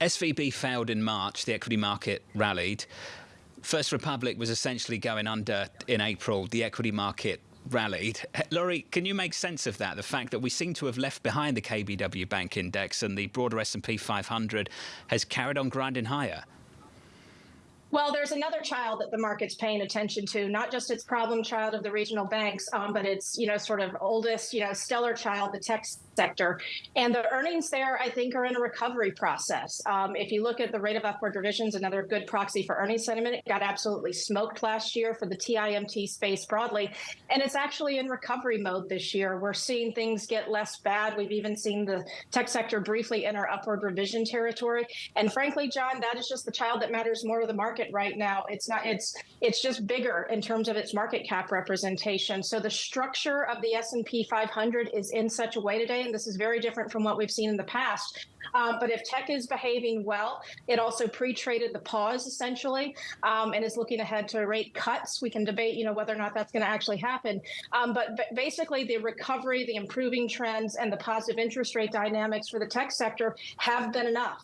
SVB failed in March, the equity market rallied. First Republic was essentially going under in April, the equity market rallied. Eh, Laurie, can you make sense of that? The fact that we seem to have left behind the KBW Bank Index and the broader S&P 500 has carried on grinding higher. Well, there's another child that the market's paying attention to, not just its problem child of the regional banks, um, but its, you know, sort of oldest, you know, stellar child, the tech sector. And the earnings there, I think, are in a recovery process. Um, if you look at the rate of upward revisions, another good proxy for earnings sentiment, it got absolutely smoked last year for the TMT space broadly. And it's actually in recovery mode this year. We're seeing things get less bad. We've even seen the tech sector briefly enter upward revision territory. And frankly, John, that is just the child that matters more to the market market right now. It's not. It's it's just bigger in terms of its market cap representation. So the structure of the S&P 500 is in such a way today, and this is very different from what we've seen in the past. Um, but if tech is behaving well, it also pre-traded the pause essentially, um, and is looking ahead to rate cuts. We can debate, you know, whether or not that's going to actually happen. Um, but, but basically, the recovery, the improving trends, and the positive interest rate dynamics for the tech sector have been enough